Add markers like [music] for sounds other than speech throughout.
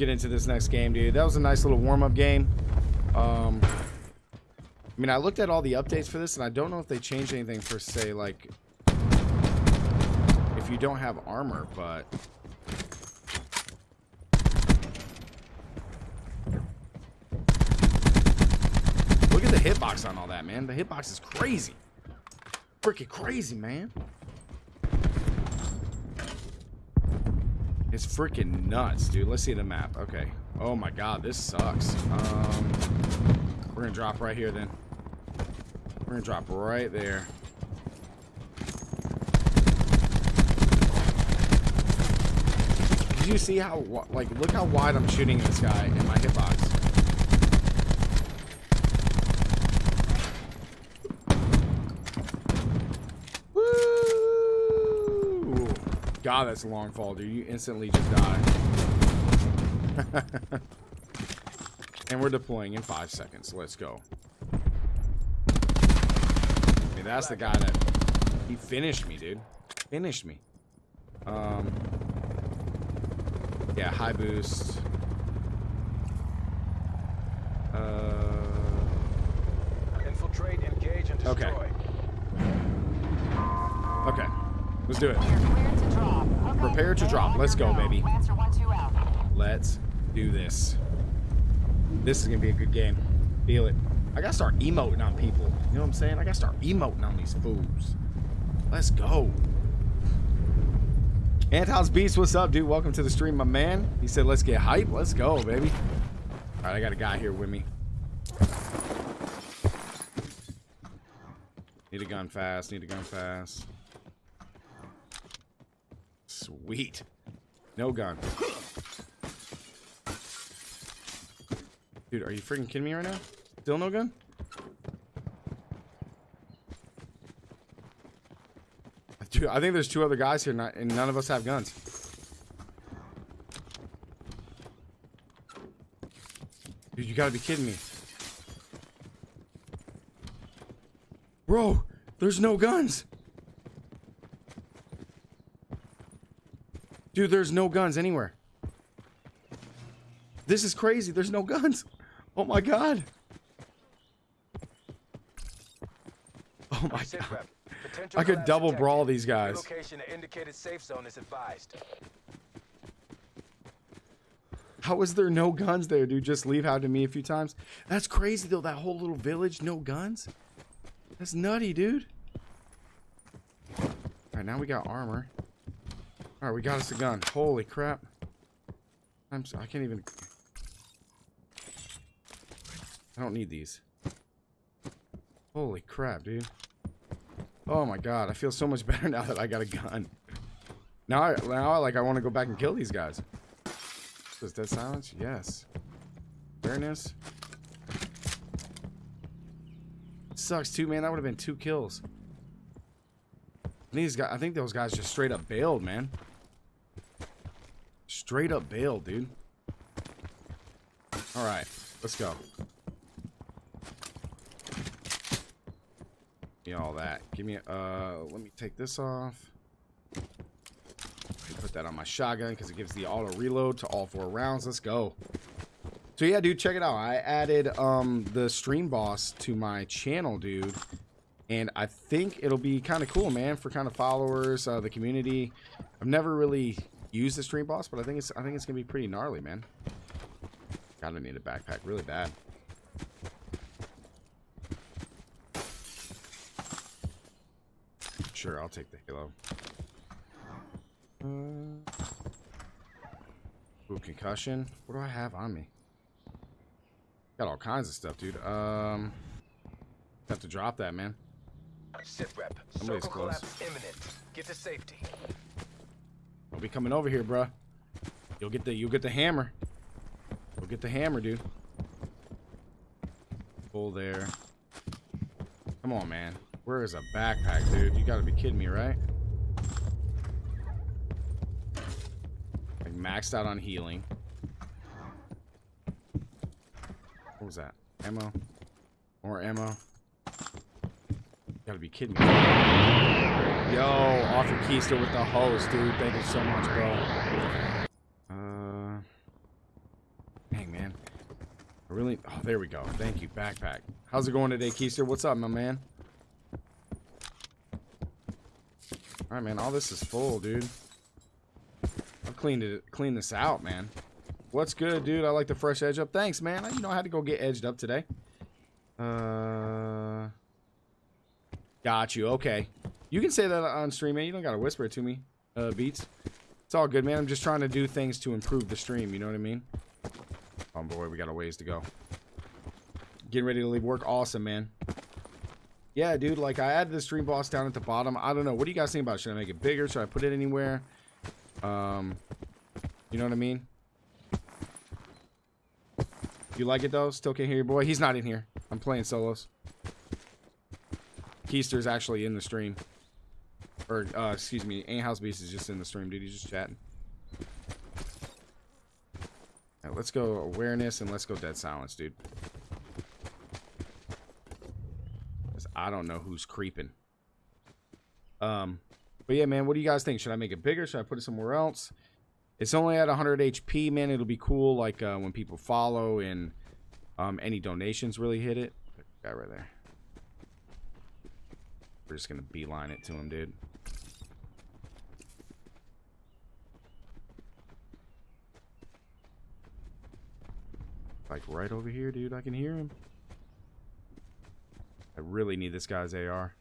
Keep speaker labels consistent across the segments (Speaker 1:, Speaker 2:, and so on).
Speaker 1: get into this next game, dude. That was a nice little warm-up game. Um, I mean, I looked at all the updates for this, and I don't know if they changed anything for, say, like, if you don't have armor, but... Look at the hitbox on all that, man. The hitbox is crazy. Freaking crazy, man. It's freaking nuts, dude. Let's see the map. Okay. Oh my god, this sucks. Um, we're gonna drop right here then. We're gonna drop right there. Did you see how, like, look how wide I'm shooting this guy in my hitbox. God, that's a long fall, dude. You instantly just die. [laughs] and we're deploying in five seconds. Let's go. That's the guy that... He finished me, dude. Finished me. Um... Yeah, high boost. Uh...
Speaker 2: Infiltrate, engage, and destroy.
Speaker 1: Okay. Okay. Let's do it. Prepare to drop. Let's go, baby. Let's do this. This is going to be a good game. Feel it. I got to start emoting on people. You know what I'm saying? I got to start emoting on these fools. Let's go. Anton's Beast, what's up, dude? Welcome to the stream, my man. He said, let's get hype. Let's go, baby. All right, I got a guy here with me. Need a gun fast. Need a gun fast. Sweet. No gun. Dude, are you freaking kidding me right now? Still no gun? Dude, I think there's two other guys here, and none of us have guns. Dude, you gotta be kidding me. Bro, there's no guns. Dude, there's no guns anywhere. This is crazy. There's no guns. Oh my god. Oh my god. I could double brawl these guys. Location indicated safe zone is advised. How is there no guns there, dude? Just leave out to me a few times. That's crazy though. That whole little village, no guns. That's nutty, dude. All right, now we got armor. Alright, we got us a gun. Holy crap. I'm so, I can't even... I don't need these. Holy crap, dude. Oh my god, I feel so much [laughs] better now that I got a gun. Now, I, now like, I want to go back and kill these guys. Does dead silence? Yes. Fairness? Sucks too, man. That would have been two kills. These guys, I think those guys just straight up bailed, man. Straight up bail, dude. Alright, let's go. Give me all that. Give me, uh, let me take this off. Put that on my shotgun because it gives the auto reload to all four rounds. Let's go. So yeah, dude, check it out. I added um, the stream boss to my channel, dude. And I think it'll be kind of cool, man, for kind of followers, uh, the community. I've never really use the stream boss, but I think it's I think it's gonna be pretty gnarly, man. Gotta need a backpack really bad. Sure, I'll take the halo. Uh, ooh, concussion. What do I have on me? Got all kinds of stuff, dude. Um, have to drop that, man.
Speaker 2: Sit rep. Somebody's close. Imminent. Get to safety.
Speaker 1: Don't be coming over here, bruh. You'll get the you'll get the hammer. You'll get the hammer, dude. Pull there. Come on, man. Where is a backpack, dude? You gotta be kidding me, right? Like maxed out on healing. What was that? Ammo? More ammo? Gotta be kidding me. Yo, Arthur Keister with the host, dude. Thank you so much, bro. Uh, dang, man. I really... Oh, there we go. Thank you, backpack. How's it going today, Keister? What's up, my man? Alright, man. All this is full, dude. I've cleaned it, cleaned this out, man. What's good, dude? I like the fresh edge up. Thanks, man. You know, I had to go get edged up today. Uh... Got you. Okay. You can say that on stream, man. You don't got to whisper it to me, uh, Beats. It's all good, man. I'm just trying to do things to improve the stream. You know what I mean? Oh, boy. We got a ways to go. Getting ready to leave work. Awesome, man. Yeah, dude. Like, I added the stream boss down at the bottom. I don't know. What do you guys think about it? Should I make it bigger? Should I put it anywhere? Um, you know what I mean? You like it, though? Still can't hear your boy? He's not in here. I'm playing solos. Keister's actually in the stream. Or, uh, excuse me, Ain't House Beast is just in the stream, dude. He's just chatting. Let's go awareness and let's go dead silence, dude. I don't know who's creeping. Um, but yeah, man, what do you guys think? Should I make it bigger? Should I put it somewhere else? It's only at 100 HP, man. It'll be cool, like uh, when people follow and um, any donations really hit it. Guy right there. We're just gonna beeline it to him, dude. Like right over here, dude. I can hear him. I really need this guy's AR.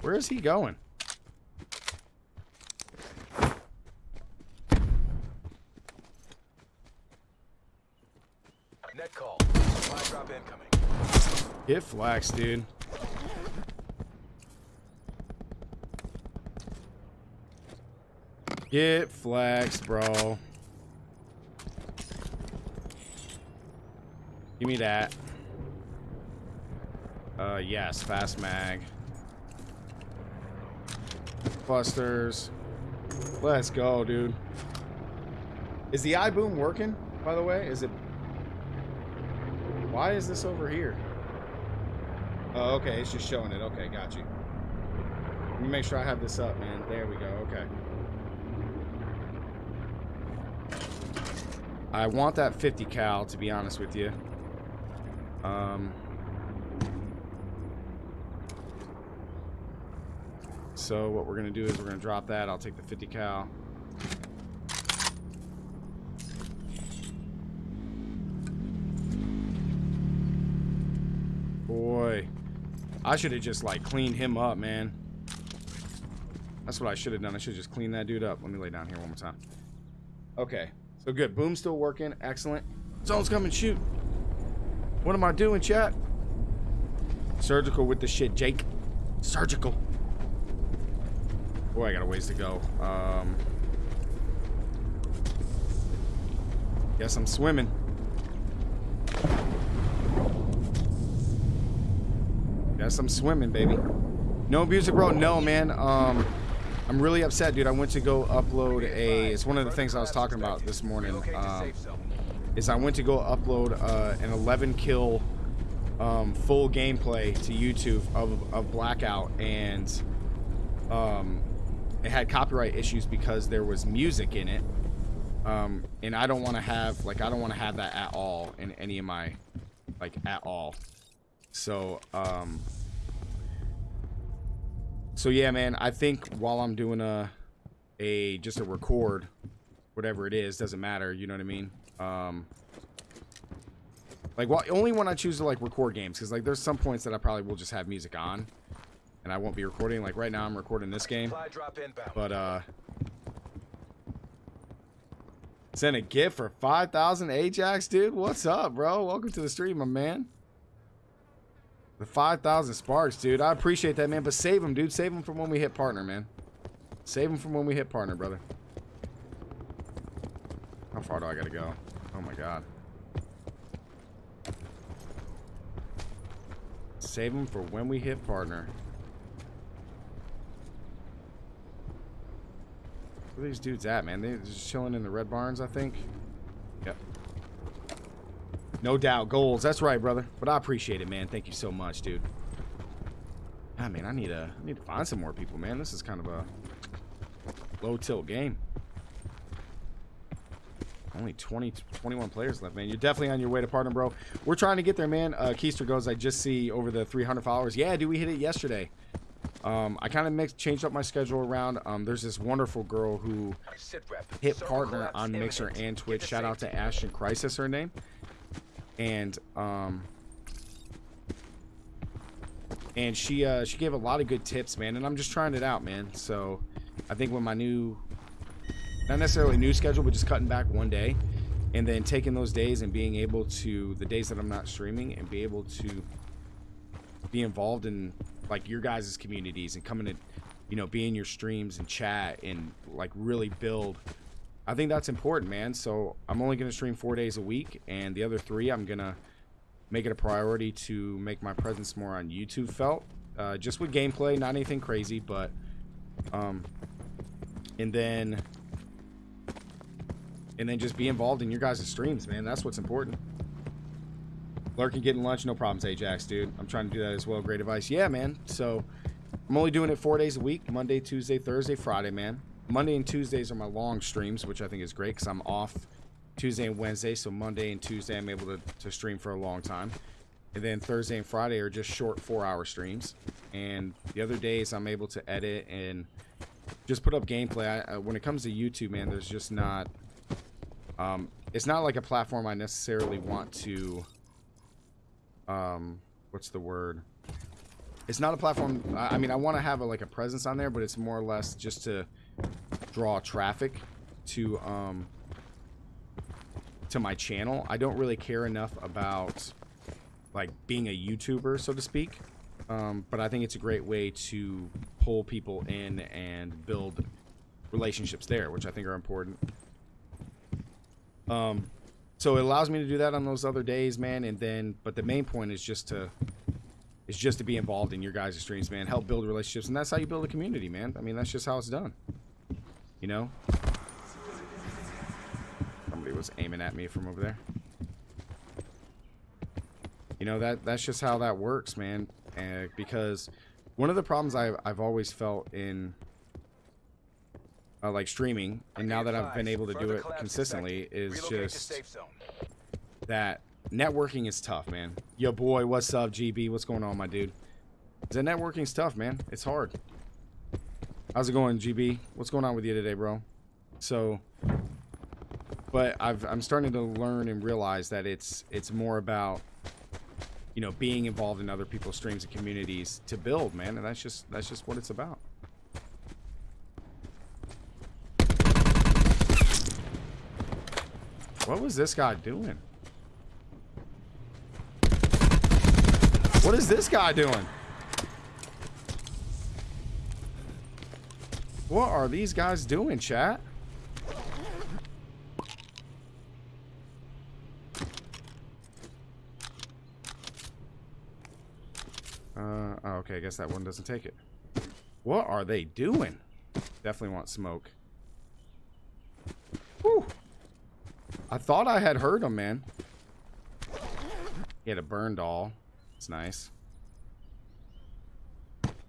Speaker 1: Where is he going?
Speaker 2: Net call. Supply drop incoming.
Speaker 1: Get flax, dude. Get flax, bro. Give me that. Uh, yes, fast mag. Clusters. Let's go, dude. Is the iBoom working, by the way? Is it... Why is this over here? Oh, okay. It's just showing it. Okay, got you. Let me make sure I have this up, man. There we go. Okay. I want that 50 cal, to be honest with you. Um... So what we're going to do is we're going to drop that. I'll take the 50 cal. Boy. I should have just, like, cleaned him up, man. That's what I should have done. I should just cleaned that dude up. Let me lay down here one more time. Okay. So good. Boom's still working. Excellent. Zone's coming. Shoot. What am I doing, chat? Surgical with the shit, Jake. Surgical. Boy, I got a ways to go. Um, guess I'm swimming. Guess I'm swimming, baby. No music, bro. No, man. Um, I'm really upset, dude. I went to go upload a. It's one of the things I was talking about this morning. Um, is I went to go upload uh, an 11 kill um, full gameplay to YouTube of, of Blackout, and um, it had copyright issues because there was music in it. Um, and I don't want to have, like, I don't want to have that at all in any of my, like, at all. So, um, so yeah, man, I think while I'm doing a, a, just a record, whatever it is, doesn't matter, you know what I mean? Um, like, well, only when I choose to, like, record games, because, like, there's some points that I probably will just have music on and I won't be recording. Like right now I'm recording this game. But uh Send a gift for 5,000 Ajax, dude. What's up, bro? Welcome to the stream, my man. The 5,000 sparks, dude. I appreciate that, man. But save them, dude. Save them from when we hit partner, man. Save them from when we hit partner, brother. How far do I gotta go? Oh my god. Save them for when we hit partner. Where these dudes at, man? They're just chilling in the red barns, I think. No doubt. Goals. That's right, brother. But I appreciate it, man. Thank you so much, dude. I mean, I need to I need to find some more people, man. This is kind of a low tilt game. Only 20, 21 players left, man. You're definitely on your way to partner, bro. We're trying to get there, man. Uh, Keister goes, I just see over the 300 followers. Yeah, dude, we hit it yesterday. Um, I kind of mixed, changed up my schedule around. Um, there's this wonderful girl who hit partner on Mixer and Twitch. Shout out to Ashton Crisis, her name. And um, and she uh, she gave a lot of good tips, man. And I'm just trying it out, man. So I think when my new, not necessarily new schedule, but just cutting back one day, and then taking those days and being able to the days that I'm not streaming and be able to be involved in like your guys' communities and coming to, you know, be in your streams and chat and like really build. I think that's important, man. So I'm only gonna stream four days a week, and the other three I'm gonna make it a priority to make my presence more on YouTube felt. Uh, just with gameplay, not anything crazy, but um, and then and then just be involved in your guys' streams, man. That's what's important. Lurking getting lunch, no problems, Ajax, dude. I'm trying to do that as well. Great advice. Yeah, man. So I'm only doing it four days a week Monday, Tuesday, Thursday, Friday, man. Monday and Tuesdays are my long streams, which I think is great because I'm off Tuesday and Wednesday. So Monday and Tuesday, I'm able to, to stream for a long time. And then Thursday and Friday are just short four hour streams. And the other days, I'm able to edit and just put up gameplay. I, when it comes to YouTube, man, there's just not. Um, it's not like a platform I necessarily want to um, what's the word? It's not a platform. I mean, I want to have a, like a presence on there, but it's more or less just to draw traffic to um to my channel. I don't really care enough about like being a YouTuber, so to speak. Um, but I think it's a great way to pull people in and build relationships there, which I think are important. Um, so it allows me to do that on those other days, man. And then, but the main point is just to is just to be involved in your guys' streams, man. Help build relationships, and that's how you build a community, man. I mean, that's just how it's done. You know. Somebody was aiming at me from over there. You know that that's just how that works, man. And because one of the problems I've I've always felt in uh, like streaming, and now that I've been able to do it consistently, is just that networking is tough, man. Yo, boy, what's up, GB? What's going on, my dude? The networking's tough, man. It's hard. How's it going, GB? What's going on with you today, bro? So, but I've, I'm starting to learn and realize that it's it's more about you know being involved in other people's streams and communities to build, man, and that's just that's just what it's about. What was this guy doing? What is this guy doing? What are these guys doing, chat? Uh, oh, okay, I guess that one doesn't take it. What are they doing? Definitely want smoke. Whew. I thought I had heard him, man. He had a burn doll. It's nice.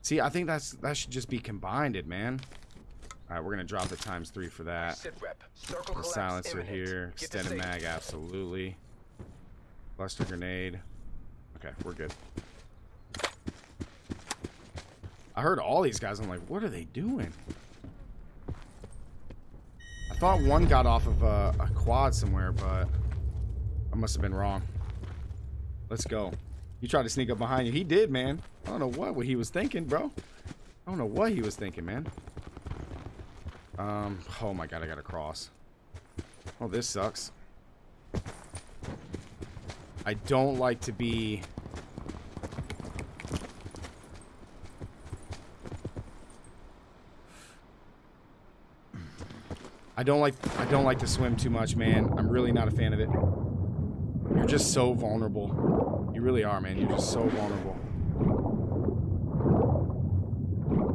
Speaker 1: See, I think that's that should just be combined, man. All right, we're gonna drop the times three for that. The silencer here, extended mag, absolutely. Cluster grenade. Okay, we're good. I heard all these guys. I'm like, what are they doing? I thought one got off of a, a quad somewhere, but I must have been wrong. Let's go. He tried to sneak up behind you. He did, man. I don't know what, what he was thinking, bro. I don't know what he was thinking, man. Um, oh my god, I gotta cross. Oh, this sucks. I don't like to be I don't like I don't like to swim too much, man. I'm really not a fan of it. You're just so vulnerable. You really are, man. You're just so vulnerable.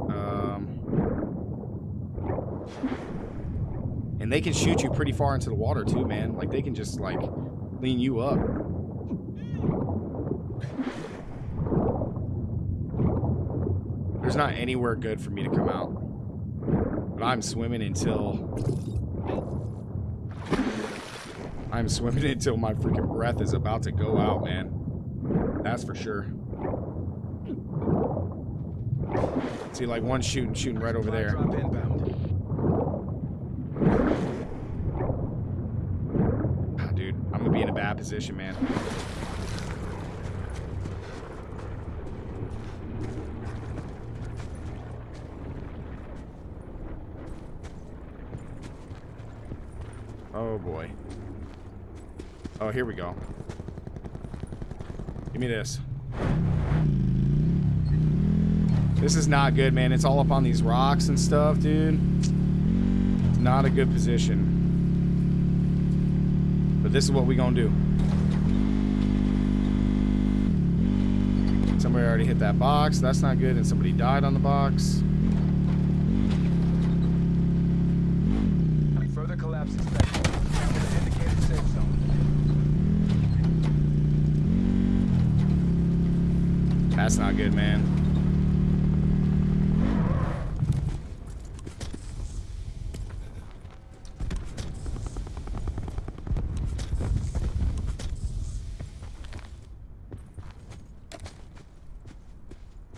Speaker 1: Um, and they can shoot you pretty far into the water too, man. Like they can just like clean you up. There's not anywhere good for me to come out. But I'm swimming until... I'm swimming [laughs] until my freaking breath is about to go out, man. That's for sure. See, like one shooting, shooting right over there.
Speaker 2: Drop inbound.
Speaker 1: Ah, dude, I'm gonna be in a bad position, man. Oh boy. Oh, here we go. Give me this. This is not good, man. It's all up on these rocks and stuff, dude. Not a good position. But this is what we gonna do. Somebody already hit that box. That's not good. And somebody died on the box.
Speaker 2: Further collapse expected. Indicated safe zone.
Speaker 1: That's not good, man.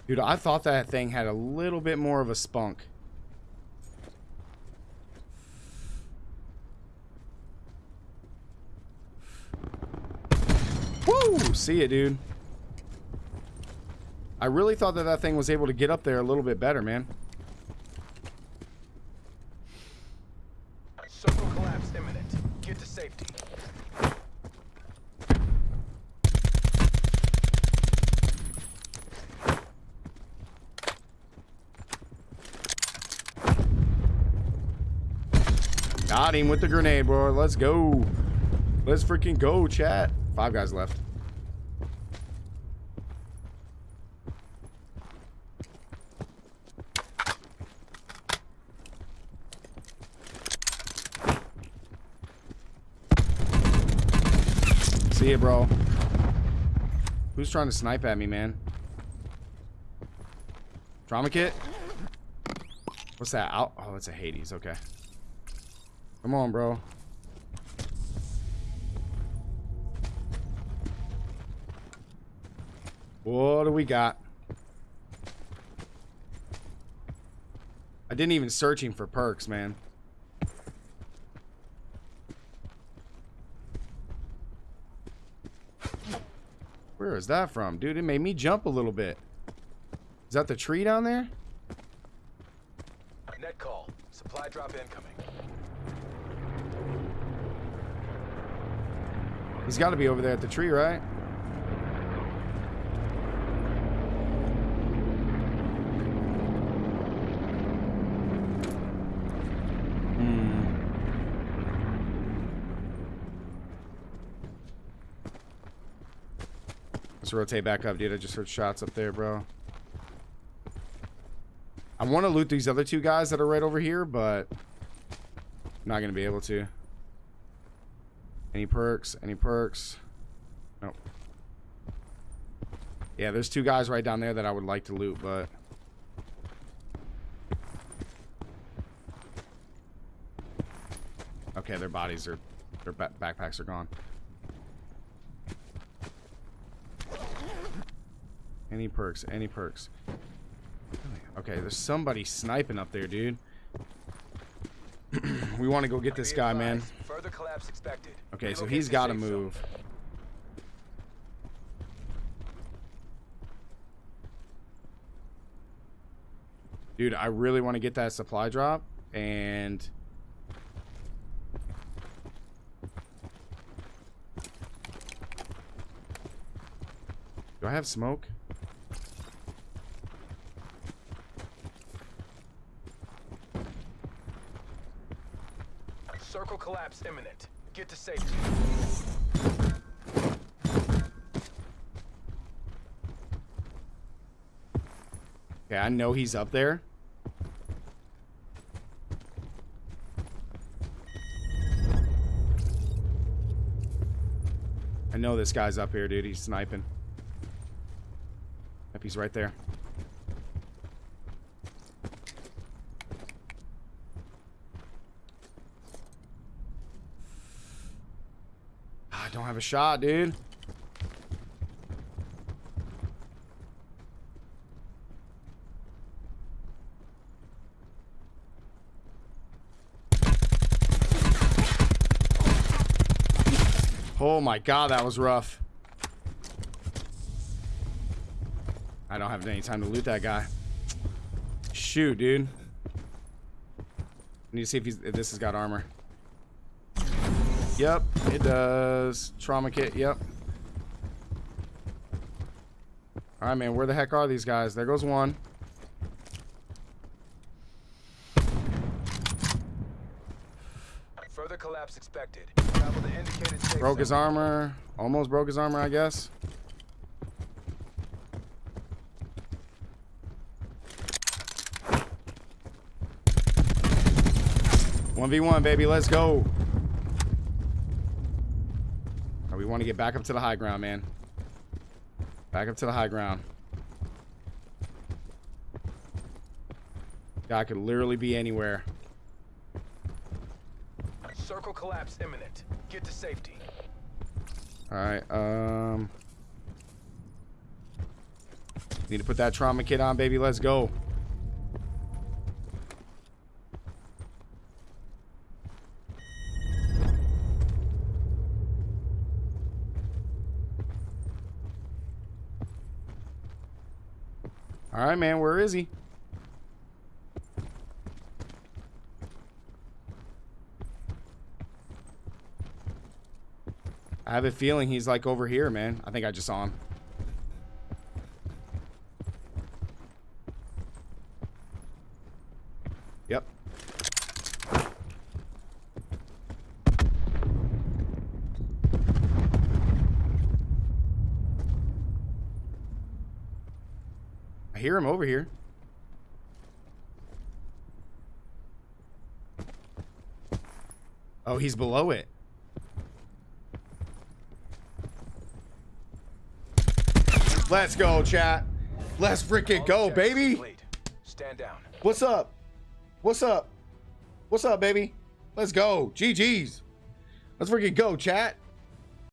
Speaker 1: Dude, I thought that thing had a little bit more of a spunk. Woo! See it, dude. I really thought that that thing was able to get up there a little bit better, man.
Speaker 2: Circle collapse imminent. Get to safety.
Speaker 1: Got him with the grenade, bro. Let's go. Let's freaking go, chat. Five guys left. See ya, bro. Who's trying to snipe at me, man? Trauma kit? What's that? Oh, it's a Hades. Okay. Come on, bro. What do we got? I didn't even search him for perks, man. Where is that from? Dude, it made me jump a little bit. Is that the tree down there?
Speaker 2: Net call. Supply drop incoming.
Speaker 1: He's got to be over there at the tree, right? Hmm. Let's rotate back up, dude. I just heard shots up there, bro. I want to loot these other two guys that are right over here, but I'm not going to be able to. Any perks? Any perks? Nope. Yeah, there's two guys right down there that I would like to loot, but... Okay, their bodies are... Their ba backpacks are gone. Any perks? Any perks? Okay, there's somebody sniping up there, dude. We want to go get this guy, man.
Speaker 2: Further collapse expected.
Speaker 1: Okay, so he's got to move. Dude, I really want to get that supply drop and Do I have smoke?
Speaker 2: Circle collapse imminent. Get to safety.
Speaker 1: Okay, I know he's up there. I know this guy's up here, dude. He's sniping. Yep, he's right there. I don't have a shot, dude. Oh my god, that was rough. I don't have any time to loot that guy. Shoot, dude. Need to see if, he's, if this has got armor. Yep, it does. Trauma kit, yep. Alright, man, where the heck are these guys? There goes one.
Speaker 2: Further collapse expected. Travel to indicated safe
Speaker 1: Broke his armor. Almost broke his armor, I guess. One v one, baby. Let's go. Alright, we want to get back up to the high ground, man. Back up to the high ground. Guy could literally be anywhere.
Speaker 2: Circle collapse imminent. Get to safety.
Speaker 1: Alright, um... Need to put that trauma kit on, baby. Let's go. Alright, man. Where is he? I have a feeling he's like over here, man. I think I just saw him. Yep. I hear him over here. Oh, he's below it. Let's go, chat. Let's freaking go, baby.
Speaker 2: Stand down.
Speaker 1: What's up? What's up? What's up, baby? Let's go. GG's. Let's freaking go, chat.